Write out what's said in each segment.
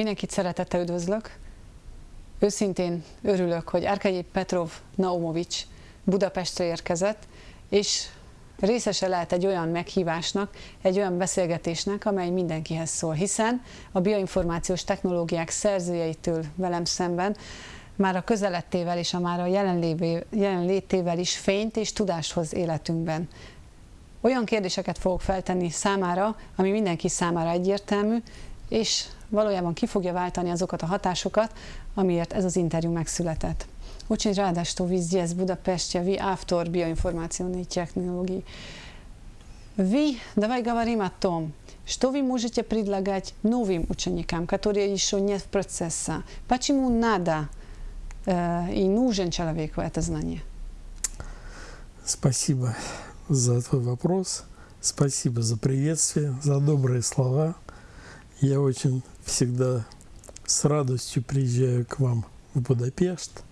Mindenkit szeretettel üdvözlök. Őszintén örülök, hogy Arkadyi Petrov Naumovics Budapestre érkezett, és részese lehet egy olyan meghívásnak, egy olyan beszélgetésnek, amely mindenkihez szól, hiszen a bioinformációs technológiák szerzőjeitől velem szemben már a közelettével és a már a jelenlétével is fényt és tudást hoz életünkben. Olyan kérdéseket fogok feltenni számára, ami mindenki számára egyértelmű, és valójában ki fogja váltani azokat a hatásokat, amiért ez az interjú megszületett. Очень рада, что вы здесь, в Будапеште, вы автор биоинформационной технологии. Вы, давай говорим о том, что вы можете предлагать новым ученикам, которые еще нет в процессе. Почему надо э, и нужен человеку это знание? Спасибо за твой вопрос. Спасибо за приветствие, за добрые слова. Я очень всегда с радостью приезжаю к вам в Будапешт,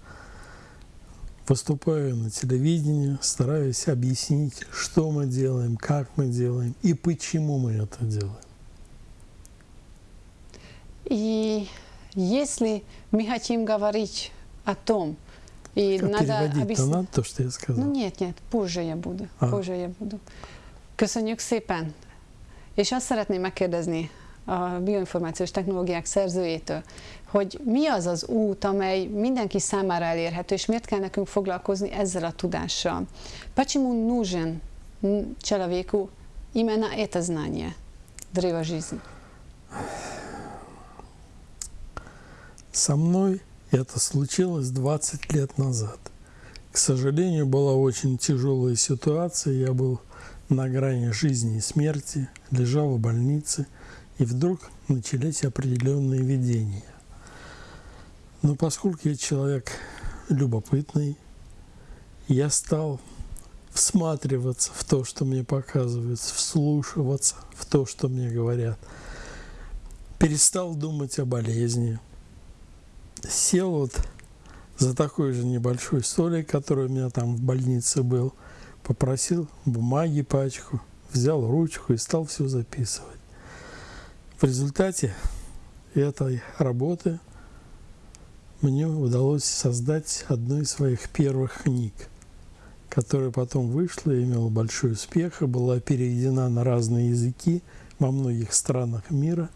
выступаю на телевидении, стараюсь объяснить, что мы делаем, как мы делаем и почему мы это делаем. И если мы хотим говорить о том, и Как надо объяснить... надо то, что я сказал? Ну нет, нет, позже я буду. А. Позже я буду. Köszönjük szépen! És azt szeretném megkérdezni a bioinformációs technológiák szerzőjétől, hogy mi az az út, amely mindenki számára elérhető, és miért kell nekünk foglalkozni ezzel a tudással. Почему нужен человеку именно это знание древа жизни? Со мной это случилось 20 лет назад. К сожалению, была очень тяжелая ситуация. Я был на грани жизни и смерти, лежал в больнице, и вдруг начались определенные видения. Но поскольку я человек любопытный, я стал всматриваться в то, что мне показывают, вслушиваться в то, что мне говорят. Перестал думать о болезни. Сел вот за такой же небольшой столик, который у меня там в больнице был, попросил бумаги пачку, взял ручку и стал все записывать. В результате этой работы мне удалось создать одну из своих первых книг, которая потом вышла и имела большой успех и была переведена на разные языки во многих странах мира.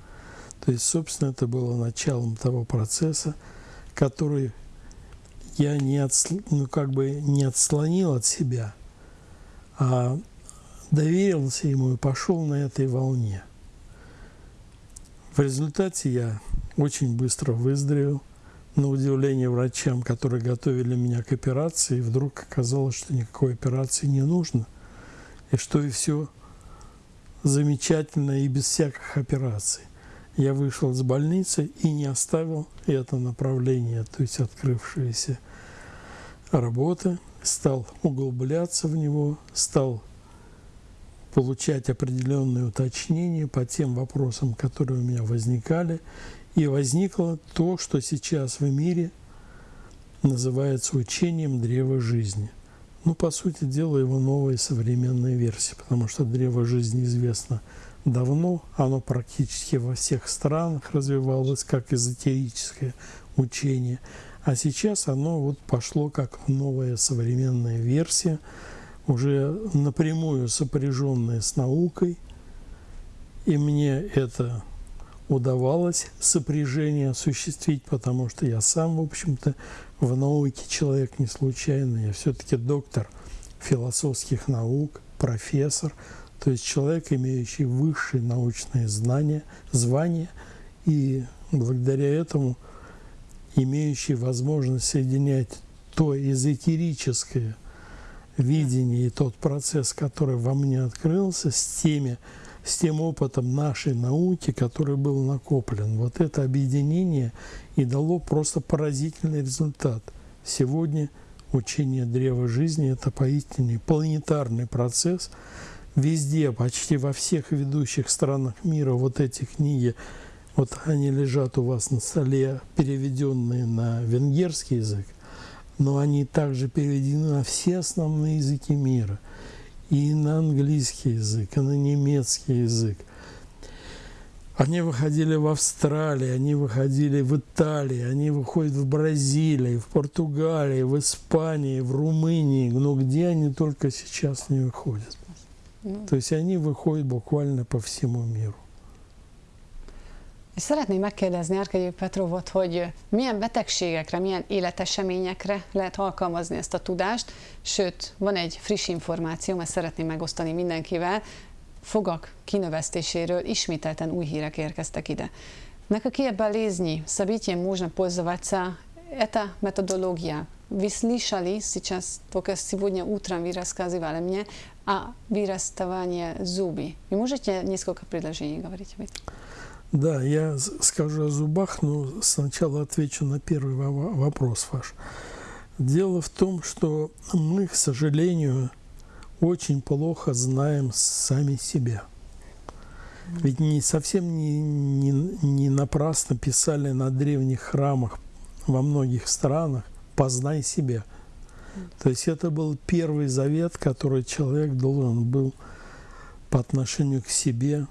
То есть, собственно, это было началом того процесса, который я не, отсл... ну, как бы не отслонил от себя, а доверился ему и пошел на этой волне. В результате я очень быстро выздоровел. На удивление врачам, которые готовили меня к операции, вдруг оказалось, что никакой операции не нужно. И что и все замечательно и без всяких операций. Я вышел из больницы и не оставил это направление, то есть открывшиеся работы, стал углубляться в него, стал получать определенные уточнения по тем вопросам, которые у меня возникали, и возникло то, что сейчас в мире называется учением древа жизни. Ну, по сути дела, его новая современная версия, потому что древо жизни известно давно, оно практически во всех странах развивалось как эзотерическое учение, а сейчас оно вот пошло как новая современная версия, уже напрямую сопряженная с наукой, и мне это удавалось сопряжение осуществить, потому что я сам, в общем-то, в науке человек не случайный, я все-таки доктор философских наук, профессор, то есть человек, имеющий высшие научные знания, звания, и благодаря этому имеющий возможность соединять то эзотерическое видение и тот процесс, который во мне открылся, с теми с тем опытом нашей науки, который был накоплен. Вот это объединение и дало просто поразительный результат. Сегодня учение древа жизни – это поистине планетарный процесс. Везде, почти во всех ведущих странах мира вот эти книги, вот они лежат у вас на столе, переведенные на венгерский язык, но они также переведены на все основные языки мира – и на английский язык, и на немецкий язык. Они выходили в Австралии, они выходили в Италии, они выходят в Бразилии, в Португалии, в Испании, в Румынии, но где они только сейчас не выходят. Ну, То есть они выходят bukvalно по всему миру. És szeretném megkérdezni Árkegyi Petrovot, hogy milyen betegségekre, milyen életeseményekre lehet alkalmazni ezt a tudást, sőt, van egy friss információ, ezt szeretném megosztani mindenkivel, fogak kinövesztéséről ismételten új hírek érkeztek ide. На какие болезни события можно пользоваться эта методология? Вы слышали сейчас, только сегодня утром вы рассказывали мне о вырастывании зубы. Вы можете несколько предложений говорить? Да, я скажу о зубах, но сначала отвечу на первый вопрос ваш. Дело в том, что мы, к сожалению, очень плохо знаем сами себя. Ведь не совсем не, не, не напрасно писали на древних храмах во многих странах «познай себя». То есть это был первый завет, который человек должен был по отношению к себе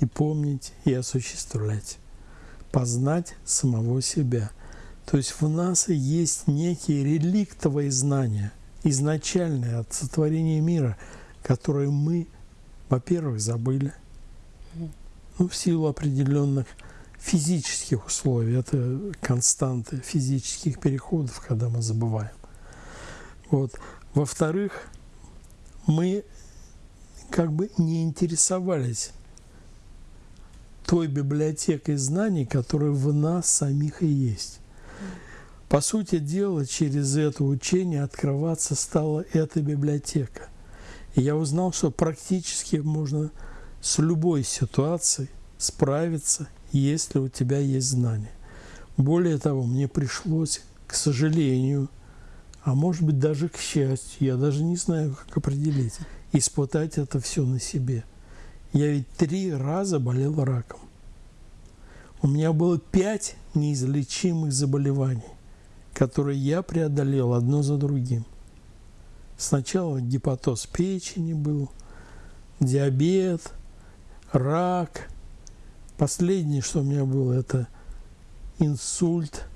и помнить, и осуществлять. Познать самого себя. То есть в нас есть некие реликтовые знания, изначальные от сотворения мира, которые мы, во-первых, забыли, ну, в силу определенных физических условий, это константы физических переходов, когда мы забываем. Вот. Во-вторых, мы как бы не интересовались той библиотекой знаний, которая в нас самих и есть. По сути дела, через это учение открываться стала эта библиотека. И я узнал, что практически можно с любой ситуацией справиться, если у тебя есть знания. Более того, мне пришлось, к сожалению, а может быть даже к счастью, я даже не знаю, как определить, испытать это все на себе – я ведь три раза болел раком. У меня было пять неизлечимых заболеваний, которые я преодолел одно за другим. Сначала гепатоз печени был, диабет, рак. Последнее, что у меня было, это инсульт,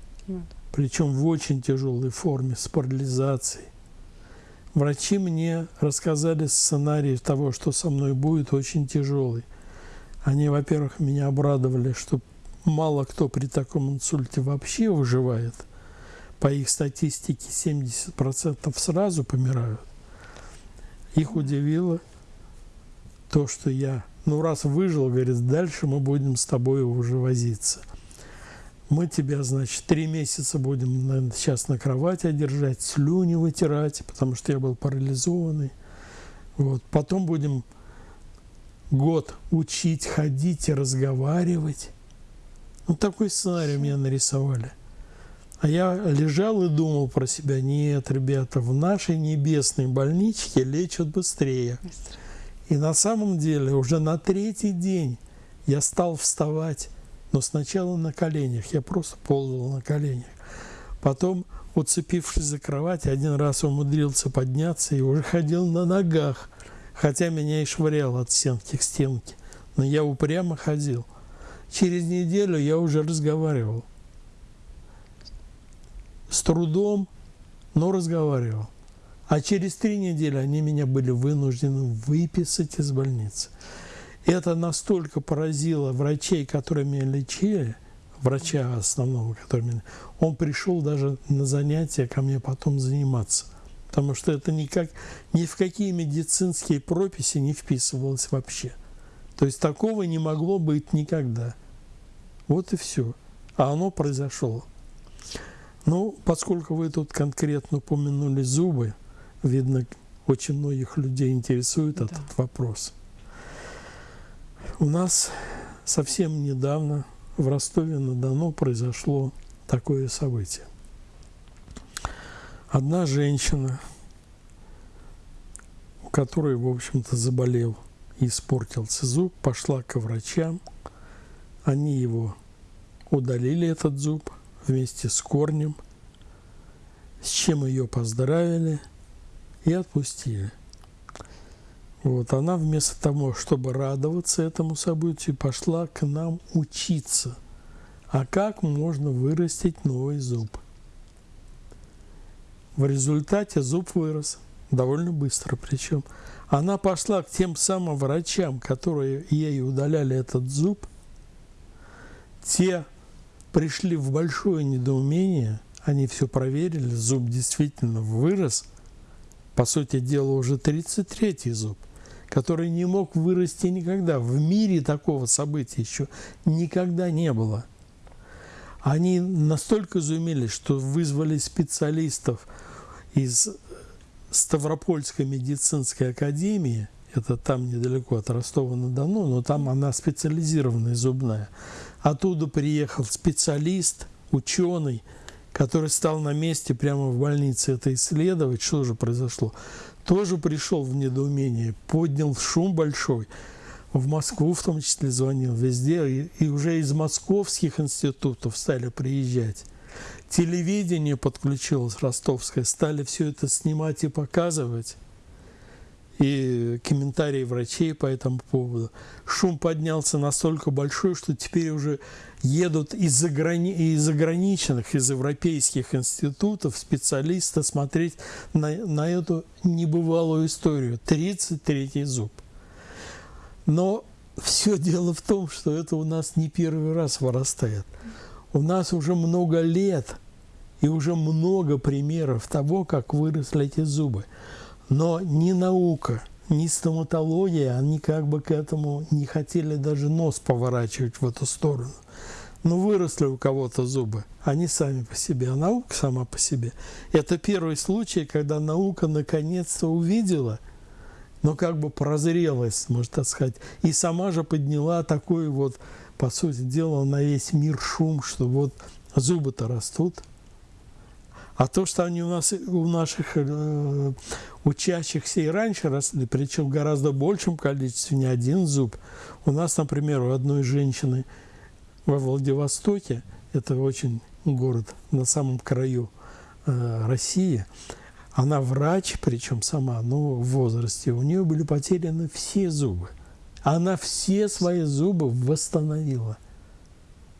причем в очень тяжелой форме, с парализацией. Врачи мне рассказали сценарий того, что со мной будет, очень тяжелый. Они, во-первых, меня обрадовали, что мало кто при таком инсульте вообще выживает. По их статистике 70% сразу помирают. Их удивило то, что я, ну раз выжил, говорит, дальше мы будем с тобой уже возиться мы тебя, значит, три месяца будем наверное, сейчас на кровати держать, слюни вытирать, потому что я был парализованный. Вот. Потом будем год учить ходить и разговаривать. Ну, такой сценарий мне нарисовали. А я лежал и думал про себя, нет, ребята, в нашей небесной больничке лечат быстрее. И на самом деле уже на третий день я стал вставать но сначала на коленях, я просто ползал на коленях. Потом, уцепившись за кровать, один раз умудрился подняться и уже ходил на ногах, хотя меня и швыряло от стенки к стенке. Но я упрямо ходил. Через неделю я уже разговаривал. С трудом, но разговаривал. А через три недели они меня были вынуждены выписать из больницы. Это настолько поразило врачей, которые меня лечили, врача основного, который меня, он пришел даже на занятия ко мне потом заниматься. Потому что это никак, ни в какие медицинские прописи не вписывалось вообще. То есть такого не могло быть никогда. Вот и все. А оно произошло. Ну, поскольку вы тут конкретно упомянули зубы, видно, очень многих людей интересует да. этот вопрос. У нас совсем недавно в Ростове-на-Дону произошло такое событие. Одна женщина, у которой, в общем-то, заболел и испортился зуб, пошла к врачам. Они его удалили, этот зуб, вместе с корнем, с чем ее поздравили и отпустили. Вот, она вместо того, чтобы радоваться этому событию, пошла к нам учиться. А как можно вырастить новый зуб? В результате зуб вырос довольно быстро причем. Она пошла к тем самым врачам, которые ей удаляли этот зуб. Те пришли в большое недоумение, они все проверили, зуб действительно вырос. По сути дела, уже 33-й зуб который не мог вырасти никогда. В мире такого события еще никогда не было. Они настолько изумились, что вызвали специалистов из Ставропольской медицинской академии, это там недалеко от Ростова-на-Дону, но там она специализированная зубная. Оттуда приехал специалист, ученый, который стал на месте прямо в больнице это исследовать, что же произошло тоже пришел в недоумение, поднял шум большой. В Москву в том числе звонил, везде. И, и уже из московских институтов стали приезжать. Телевидение подключилось ростовское, стали все это снимать и показывать и комментарии врачей по этому поводу. Шум поднялся настолько большой, что теперь уже едут из, заграни... из заграничных, из европейских институтов специалисты смотреть на, на эту небывалую историю. 33-й зуб. Но все дело в том, что это у нас не первый раз вырастает. У нас уже много лет и уже много примеров того, как выросли эти зубы. Но ни наука, ни стоматология, они как бы к этому не хотели даже нос поворачивать в эту сторону. Ну, выросли у кого-то зубы, они сами по себе, а наука сама по себе. Это первый случай, когда наука наконец-то увидела, но как бы прозрелась, можно так сказать, и сама же подняла такой вот, по сути дела, на весь мир шум, что вот зубы-то растут – а то, что они у нас, у наших э, учащихся и раньше росли, причем в гораздо большем количестве, не один зуб. У нас, например, у одной женщины во Владивостоке, это очень город на самом краю э, России, она врач, причем сама, но в возрасте, у нее были потеряны все зубы. Она все свои зубы восстановила.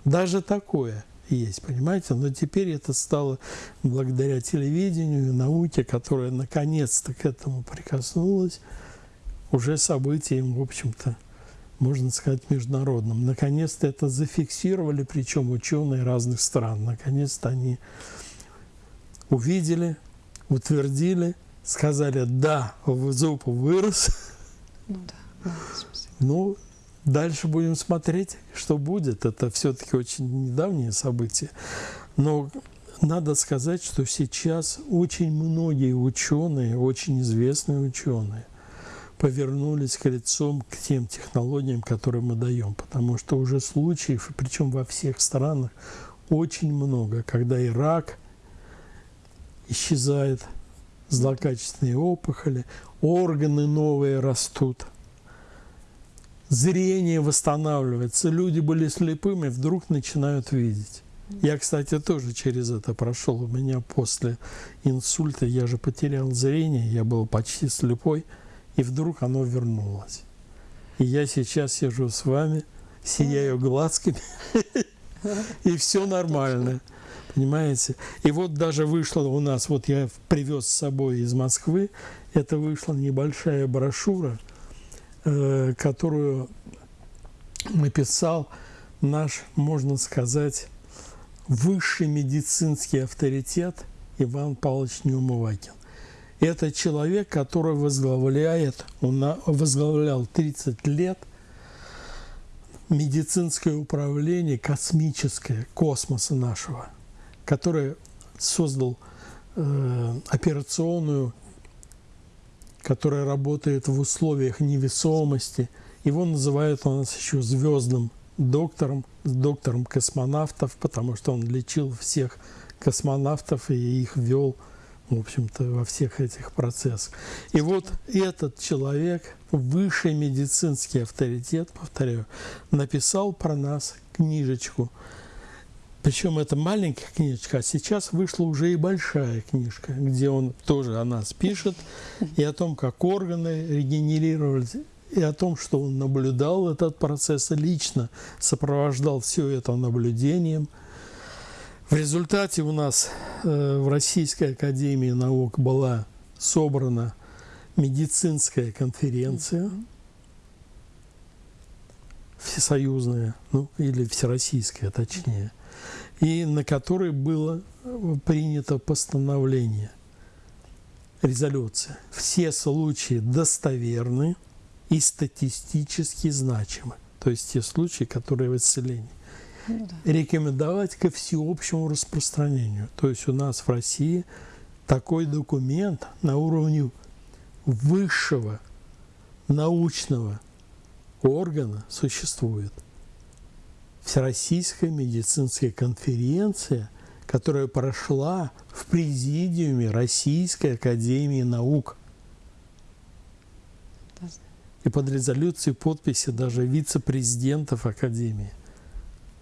Даже такое – есть, понимаете? Но теперь это стало благодаря телевидению, науке, которая наконец-то к этому прикоснулась, уже событием, в общем-то, можно сказать, международным. Наконец-то это зафиксировали, причем ученые разных стран. Наконец-то они увидели, утвердили, сказали, да, зуб вырос. Ну да. Ну, Дальше будем смотреть, что будет. Это все-таки очень недавние события. Но надо сказать, что сейчас очень многие ученые, очень известные ученые, повернулись к лицом к тем технологиям, которые мы даем. Потому что уже случаев, причем во всех странах, очень много, когда и рак исчезает, злокачественные опухоли, органы новые растут – зрение восстанавливается. Люди были слепыми, вдруг начинают видеть. Я, кстати, тоже через это прошел. У меня после инсульта я же потерял зрение, я был почти слепой, и вдруг оно вернулось. И я сейчас сижу с вами, сияю глазками, и все нормально. Понимаете? И вот даже вышло у нас, вот я привез с собой из Москвы, это вышла небольшая брошюра – которую написал наш, можно сказать, высший медицинский авторитет Иван Павлович Неумывакин. Это человек, который возглавляет, он возглавлял 30 лет медицинское управление космическое, космоса нашего, который создал э, операционную которая работает в условиях невесомости. Его называют у нас еще звездным доктором, доктором космонавтов, потому что он лечил всех космонавтов и их вел, в общем-то, во всех этих процессах. И вот этот человек, высший медицинский авторитет, повторяю, написал про нас книжечку. Причем это маленькая книжка, а сейчас вышла уже и большая книжка, где он тоже о нас пишет, и о том, как органы регенерировались, и о том, что он наблюдал этот процесс лично, сопровождал все это наблюдением. В результате у нас э, в Российской Академии Наук была собрана медицинская конференция, всесоюзная, ну или всероссийская точнее, и на которой было принято постановление, резолюция. Все случаи достоверны и статистически значимы. То есть те случаи, которые в исцелении. Ну, да. Рекомендовать ко всеобщему распространению. То есть у нас в России такой документ на уровне высшего научного органа существует. Всероссийская медицинская конференция, которая прошла в президиуме Российской Академии Наук. И под резолюцией подписи даже вице-президентов Академии.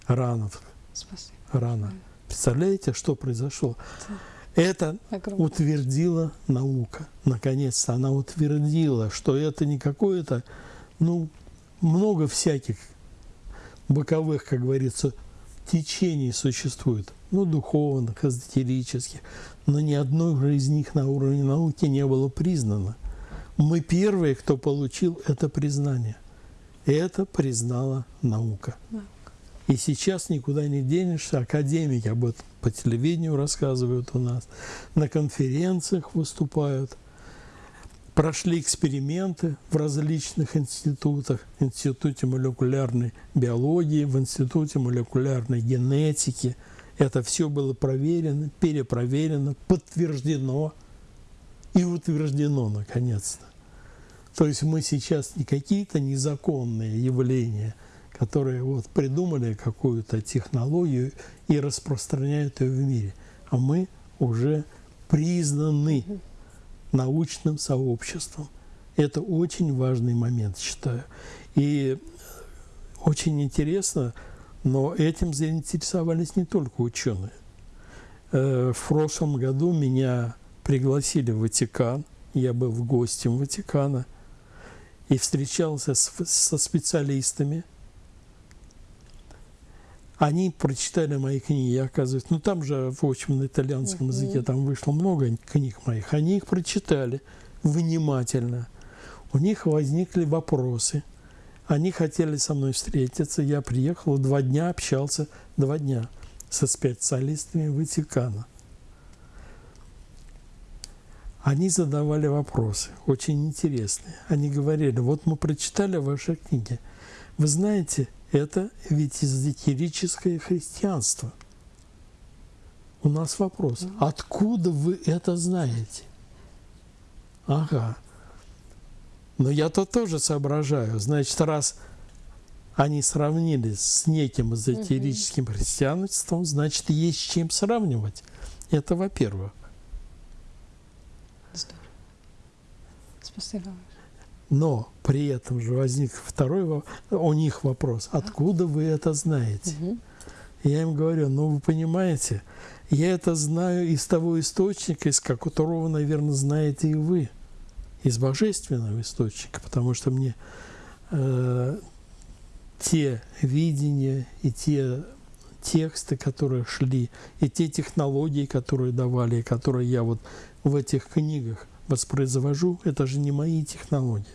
Ранов. Спасибо. Рано. Представляете, что произошло? Это Огромное. утвердила наука. Наконец-то она утвердила, что это не какое-то, ну, много всяких боковых, как говорится, течений существует, ну, духовных, эзотерических, но ни одной из них на уровне науки не было признано. Мы первые, кто получил это признание. Это признала наука. И сейчас никуда не денешься. Академики об этом по телевидению рассказывают у нас, на конференциях выступают. Прошли эксперименты в различных институтах, в Институте молекулярной биологии, в Институте молекулярной генетики. Это все было проверено, перепроверено, подтверждено и утверждено наконец-то. То есть мы сейчас не какие-то незаконные явления – которые вот придумали какую-то технологию и распространяют ее в мире. А мы уже признаны научным сообществом. Это очень важный момент, считаю. И очень интересно, но этим заинтересовались не только ученые. Э, в прошлом году меня пригласили в Ватикан, я был гостем Ватикана и встречался со специалистами – они прочитали мои книги, оказывается. Ну, там же, в общем, на итальянском uh -huh. языке там вышло много книг моих. Они их прочитали внимательно. У них возникли вопросы. Они хотели со мной встретиться. Я приехал, два дня общался, два дня со специалистами Ватикана. Они задавали вопросы, очень интересные. Они говорили, вот мы прочитали ваши книги. Вы знаете, это ведь эзотерическое христианство. У нас вопрос, откуда вы это знаете? Ага. Но я-то тоже соображаю. Значит, раз они сравнились с неким эзотерическим христианством, значит, есть с чем сравнивать. Это во-первых. Спасибо. Но при этом же возник второй у них вопрос, откуда вы это знаете? Угу. Я им говорю, ну вы понимаете, я это знаю из того источника, из которого, наверное, знаете и вы, из божественного источника, потому что мне э, те видения и те тексты, которые шли, и те технологии, которые давали, и которые я вот в этих книгах воспроизвожу, это же не мои технологии.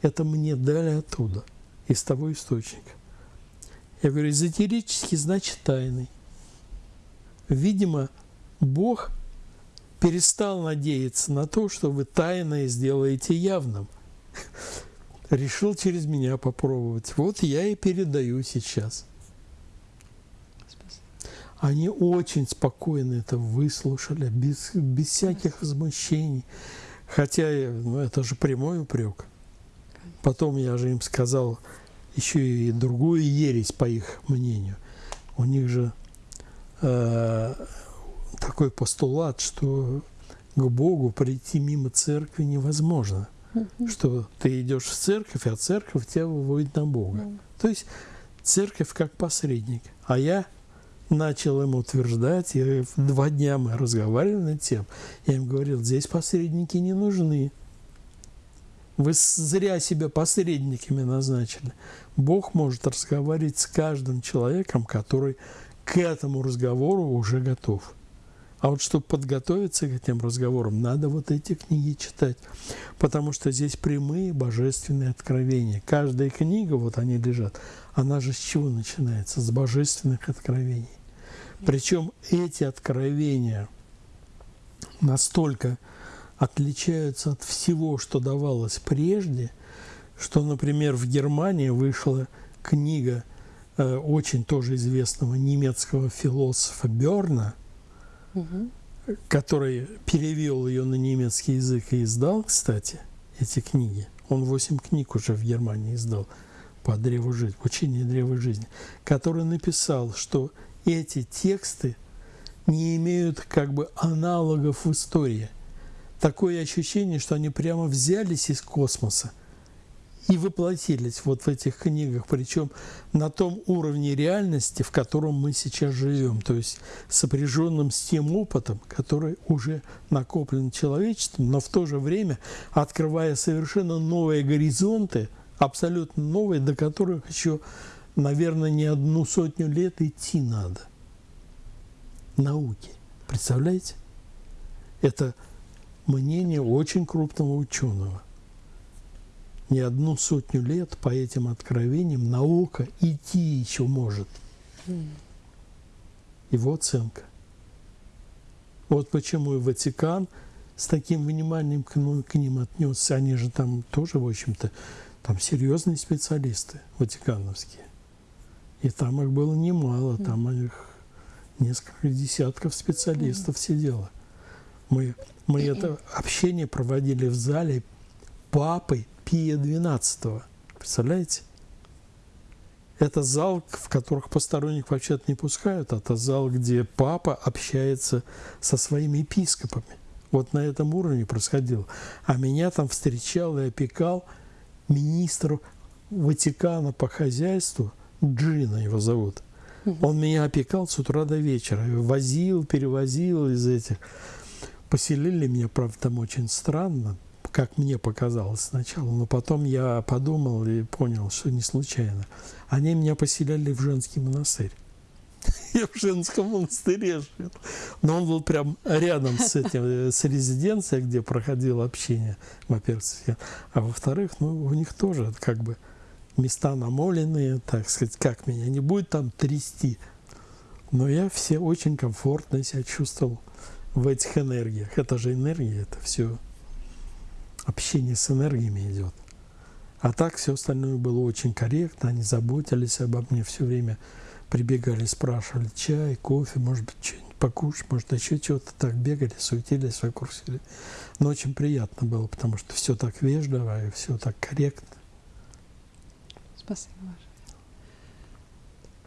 Это мне дали оттуда, из того источника. Я говорю, эзотерический значит тайный. Видимо, Бог перестал надеяться на то, что вы тайное сделаете явным. Решил через меня попробовать. Вот я и передаю сейчас. Они очень спокойно это выслушали, без, без всяких возмущений. Хотя ну, это же прямой упрек. Потом я же им сказал еще и другую ересь, по их мнению. У них же э, такой постулат, что к Богу прийти мимо церкви невозможно. Mm-hmm. Что ты идешь в церковь, а церковь тебя выводит на Бога. Mm-hmm. То есть церковь как посредник. А я начал им утверждать, и два дня мы разговаривали над тем, я им говорил, здесь посредники не нужны. Вы зря себя посредниками назначили. Бог может разговаривать с каждым человеком, который к этому разговору уже готов. А вот чтобы подготовиться к этим разговорам, надо вот эти книги читать. Потому что здесь прямые божественные откровения. Каждая книга, вот они лежат, она же с чего начинается? С божественных откровений. Причем эти откровения настолько отличаются от всего, что давалось прежде, что, например, в Германии вышла книга э, очень тоже известного немецкого философа Берна – угу. который перевел ее на немецкий язык и издал, кстати, эти книги. Он восемь книг уже в Германии издал по древу жизни, учение древа жизни, который написал, что эти тексты не имеют как бы аналогов в истории. Такое ощущение, что они прямо взялись из космоса – и воплотились вот в этих книгах, причем на том уровне реальности, в котором мы сейчас живем, то есть сопряженным с тем опытом, который уже накоплен человечеством, но в то же время открывая совершенно новые горизонты, абсолютно новые, до которых еще, наверное, не одну сотню лет идти надо. Науки. Представляете? Это мнение очень крупного ученого – не одну сотню лет по этим откровениям наука идти еще может. Его оценка. Вот почему и Ватикан с таким вниманием к, ну, к ним отнесся. Они же там тоже, в общем-то, там серьезные специалисты ватикановские. И там их было немало, там их несколько десятков специалистов сидело. Мы, мы это общение проводили в зале папой Пия XII. Представляете? Это зал, в которых посторонних вообще не пускают. Это зал, где папа общается со своими епископами. Вот на этом уровне происходило. А меня там встречал и опекал министр Ватикана по хозяйству, Джина его зовут. Он меня опекал с утра до вечера, возил, перевозил из этих. Поселили меня, правда, там очень странно, как мне показалось сначала, но потом я подумал и понял, что не случайно. Они меня поселяли в женский монастырь. Я в женском монастыре жил. Но он был прям рядом с этим, с резиденцией, где проходило общение, во-первых. А во-вторых, ну, у них тоже как бы места намоленные, так сказать, как меня не будет там трясти. Но я все очень комфортно себя чувствовал в этих энергиях. Это же энергия, это все общение с энергиями идет. А так все остальное было очень корректно, они заботились обо мне все время, прибегали, спрашивали чай, кофе, может быть, что-нибудь покушать, может, еще чего-то так бегали, суетились вокруг себя. Но очень приятно было, потому что все так вежливо и все так корректно. Köszönöm.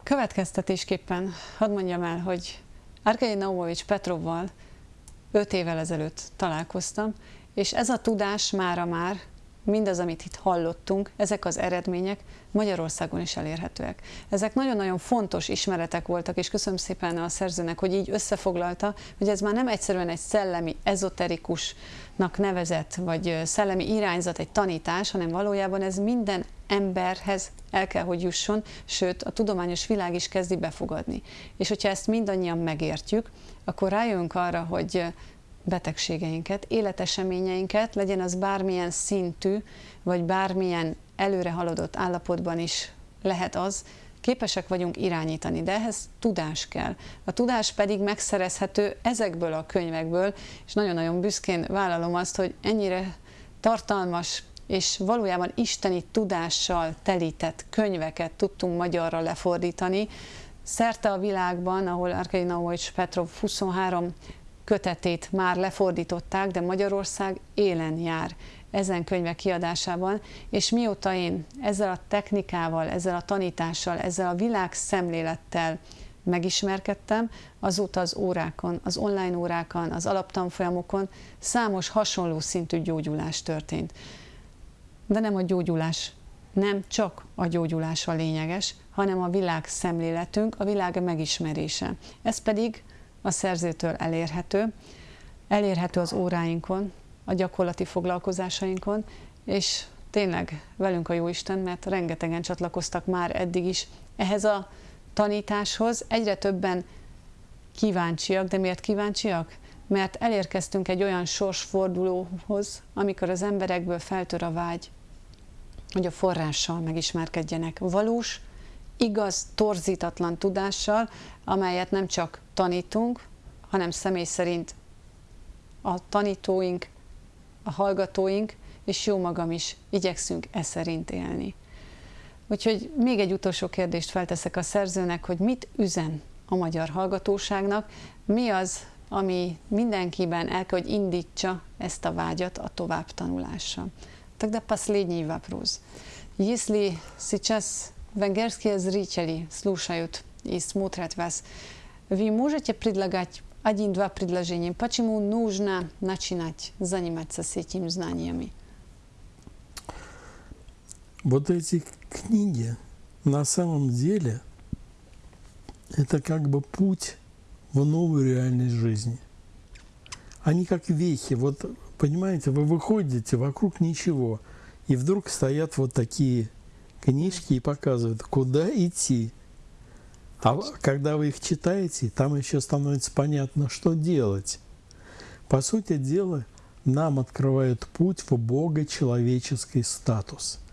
Következtetésképpen hadd mondjam el, hogy Arkady Naumovics Petrovval 5 évvel ezelőtt találkoztam, és ez a tudás mára már mindaz, amit itt hallottunk, ezek az eredmények Magyarországon is elérhetőek. Ezek nagyon-nagyon fontos ismeretek voltak, és köszönöm szépen a szerzőnek, hogy így összefoglalta, hogy ez már nem egyszerűen egy szellemi, ezoterikusnak nevezett, vagy szellemi irányzat, egy tanítás, hanem valójában ez minden emberhez el kell, hogy jusson, sőt, a tudományos világ is kezdi befogadni. És hogyha ezt mindannyian megértjük, akkor rájönk arra, hogy betegségeinket, életeseményeinket, legyen az bármilyen szintű, vagy bármilyen előre haladott állapotban is lehet az, képesek vagyunk irányítani, de ehhez tudás kell. A tudás pedig megszerezhető ezekből a könyvekből, és nagyon-nagyon büszkén vállalom azt, hogy ennyire tartalmas és valójában isteni tudással telített könyveket tudtunk magyarra lefordítani. Szerte a világban, ahol Arkei Nauovics Petrov 23 kötetét már lefordították, de Magyarország élen jár ezen könyvek kiadásában, és mióta én ezzel a technikával, ezzel a tanítással, ezzel a világszemlélettel megismerkedtem, azóta az órákon, az online órákon, az alaptanfolyamokon számos hasonló szintű gyógyulás történt. De nem a gyógyulás nem csak a gyógyulás a lényeges, hanem a világ szemléletünk, a világ megismerése. Ez pedig a szerzőtől elérhető, elérhető az óráinkon, a gyakorlati foglalkozásainkon, és tényleg velünk a Jóisten, mert rengetegen csatlakoztak már eddig is ehhez a tanításhoz. Egyre többen kíváncsiak, de miért kíváncsiak? Mert elérkeztünk egy olyan sorsfordulóhoz, amikor az emberekből feltör a vágy, hogy a forrással megismerkedjenek. Valós, igaz, torzítatlan tudással, amelyet nem csak tanítunk, hanem személy szerint a tanítóink, a hallgatóink, és jó magam is igyekszünk e szerint élni. Úgyhogy még egy utolsó kérdést felteszek a szerzőnek, hogy mit üzen a magyar hallgatóságnak, mi az, ami mindenkiben el kell, hogy indítsa ezt a vágyat a továbbtanulásra. Тогда последний вопрос. Если сейчас венгерские зрители слушают и смотрят вас, вы можете предлагать один-два предложения, почему нужно начинать заниматься с этими знаниями? Вот эти книги на самом деле это как бы путь в новую реальность жизни. Они как вехи. Вот, понимаете, вы выходите, вокруг ничего, и вдруг стоят вот такие книжки и показывают, куда идти. А когда вы их читаете, там еще становится понятно, что делать. По сути дела, нам открывают путь в бога-человеческий статус –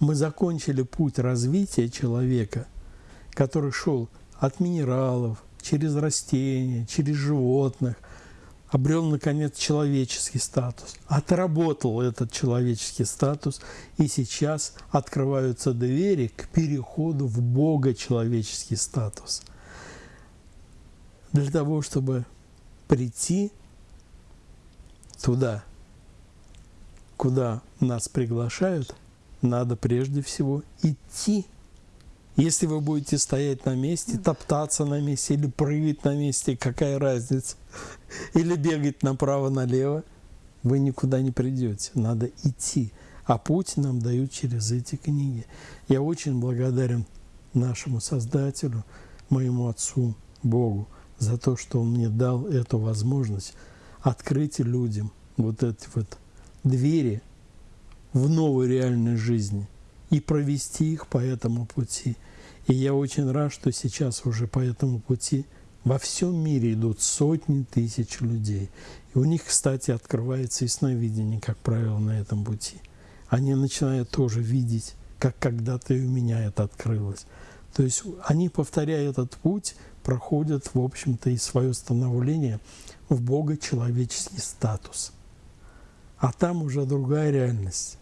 мы закончили путь развития человека, который шел от минералов, через растения, через животных, обрел, наконец, человеческий статус, отработал этот человеческий статус, и сейчас открываются двери к переходу в Бога-человеческий статус. Для того, чтобы прийти туда, куда нас приглашают – надо прежде всего идти. Если вы будете стоять на месте, топтаться на месте или прыгать на месте, какая разница? Или бегать направо-налево, вы никуда не придете. Надо идти. А путь нам дают через эти книги. Я очень благодарен нашему Создателю, моему Отцу, Богу, за то, что Он мне дал эту возможность открыть людям вот эти вот двери в новой реальной жизни и провести их по этому пути. И я очень рад, что сейчас уже по этому пути во всем мире идут сотни тысяч людей. И у них, кстати, открывается ясновидение, как правило, на этом пути. Они начинают тоже видеть, как когда-то и у меня это открылось. То есть они, повторяя этот путь, проходят, в общем-то, и свое становление в Бога человеческий статус. А там уже другая реальность.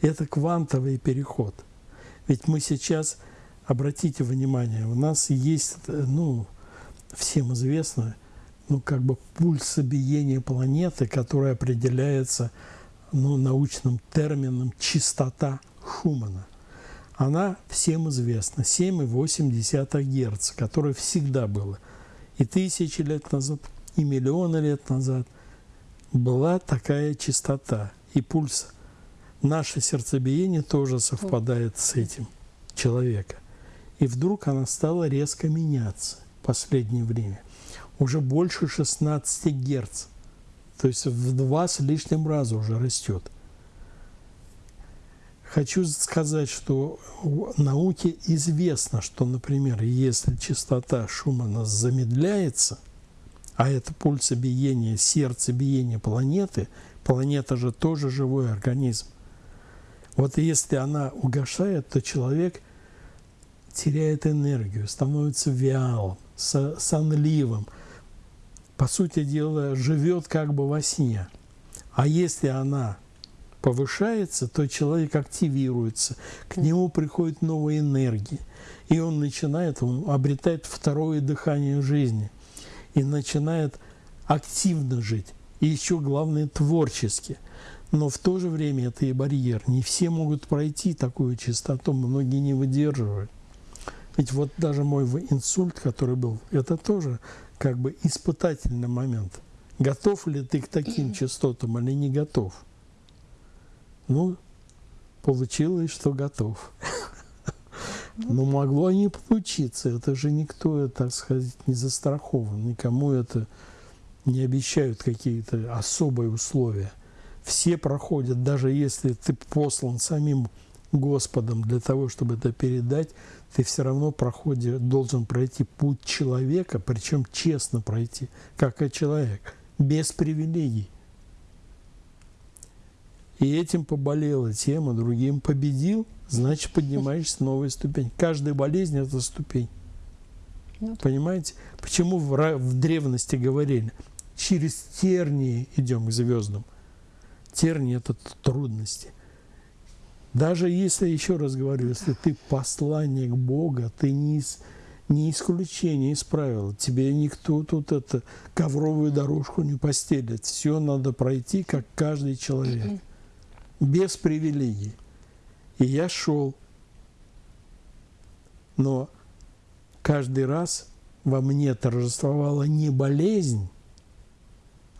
Это квантовый переход. Ведь мы сейчас, обратите внимание, у нас есть, ну, всем известно, ну, как бы пульсобиение планеты, которое определяется ну, научным термином частота Шумана. Она всем известна, 7,8 Гц, которое всегда было. И тысячи лет назад, и миллионы лет назад была такая частота и пульс – наше сердцебиение тоже совпадает с этим человека. И вдруг она стала резко меняться в последнее время. Уже больше 16 Герц. То есть в два с лишним раза уже растет. Хочу сказать, что в науке известно, что, например, если частота Шумана замедляется, а это пульсобиение, сердцебиение планеты, планета же тоже живой организм, вот если она угошает, то человек теряет энергию, становится вялым, сонливым. По сути дела, живет как бы во сне. А если она повышается, то человек активируется, к нему приходит новая энергия, и он начинает, он обретает второе дыхание жизни и начинает активно жить, и еще главное творчески – но в то же время это и барьер. Не все могут пройти такую чистоту, многие не выдерживают. Ведь вот даже мой инсульт, который был, это тоже как бы испытательный момент. Готов ли ты к таким частотам или не готов? Ну, получилось, что готов. Но могло не получиться. Это же никто, так сказать, не застрахован. Никому это не обещают какие-то особые условия. Все проходят, даже если ты послан самим Господом для того, чтобы это передать, ты все равно проходи, должен пройти путь человека, причем честно пройти, как и человек, без привилегий. И этим поболела тема, другим победил, значит поднимаешься новую ступень. Каждая болезнь – это ступень. Ну, Понимаете? Почему в, в древности говорили, через тернии идем к звездам. Тернии – это трудности. Даже если, еще раз говорю, если ты посланник Бога, ты не, из, не исключение из правил. Тебе никто тут это ковровую дорожку не постелит. Все надо пройти, как каждый человек. Без привилегий. И я шел. Но каждый раз во мне торжествовала не болезнь,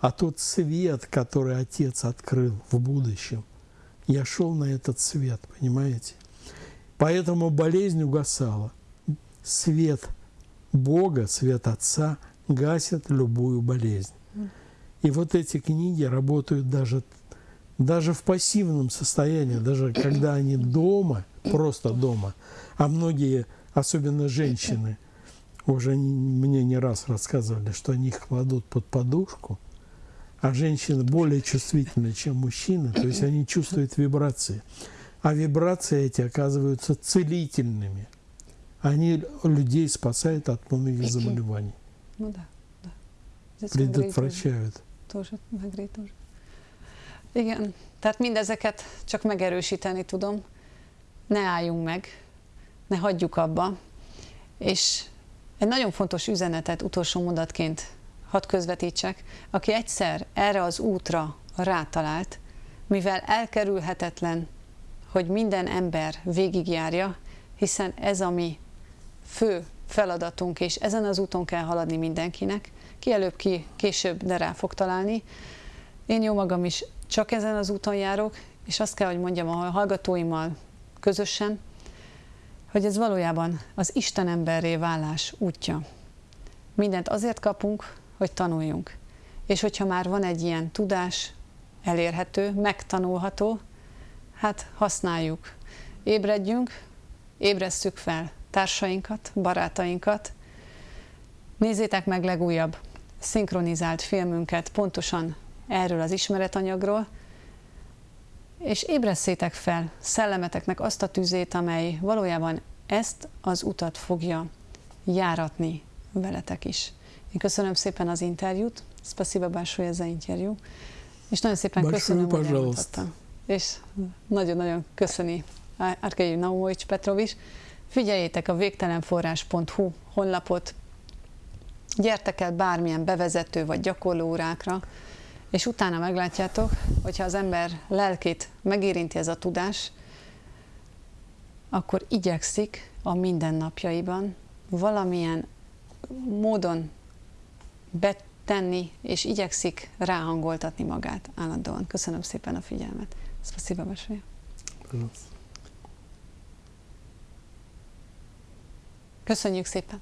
а тот свет, который Отец открыл в будущем. Я шел на этот свет, понимаете? Поэтому болезнь угасала. Свет Бога, свет Отца гасит любую болезнь. И вот эти книги работают даже, даже в пассивном состоянии, даже когда они дома, просто дома, а многие, особенно женщины, уже мне не раз рассказывали, что они их кладут под подушку – а женщины более чувствительны, чем мужчины, то есть они чувствуют вибрации. А вибрации эти оказываются целительными. Они людей спасают от многих заболеваний. Ну да, да. Здесь Предотвращают. Тоже, Megri тоже. Igen, tehát mindezeket csak megerősíteni tudom. Ne álljunk meg, ne hagyjuk abba. És egy nagyon fontos üzenetet utolsó mondatként hadd közvetítsek, aki egyszer erre az útra rátalált, mivel elkerülhetetlen, hogy minden ember végigjárja, hiszen ez a mi fő feladatunk, és ezen az úton kell haladni mindenkinek, ki előbb, ki később, de rá fog találni. Én jó magam is csak ezen az úton járok, és azt kell, hogy mondjam a hallgatóimmal közösen, hogy ez valójában az Isten emberré válás útja. Mindent azért kapunk, hogy tanuljunk. És hogyha már van egy ilyen tudás, elérhető, megtanulható, hát használjuk. Ébredjünk, ébresszük fel társainkat, barátainkat. Nézzétek meg legújabb szinkronizált filmünket pontosan erről az ismeretanyagról, és ébresszétek fel szellemeteknek azt a tüzét, amely valójában ezt az utat fogja járatni veletek is. Én köszönöm szépen az interjút, Spasiba большое за interjú, és nagyon szépen Большое, köszönöm, hogy elmondhattam. És nagyon-nagyon köszöni Arkei Naumovics Petrov is. Figyeljétek a végtelenforrás.hu honlapot, gyertek el bármilyen bevezető vagy gyakorló órákra, és utána meglátjátok, hogyha az ember lelkét megérinti ez a tudás, akkor igyekszik a mindennapjaiban valamilyen módon betenni, és igyekszik ráhangoltatni magát állandóan. Köszönöm szépen a figyelmet. Спасибо большое. Köszönjük szépen!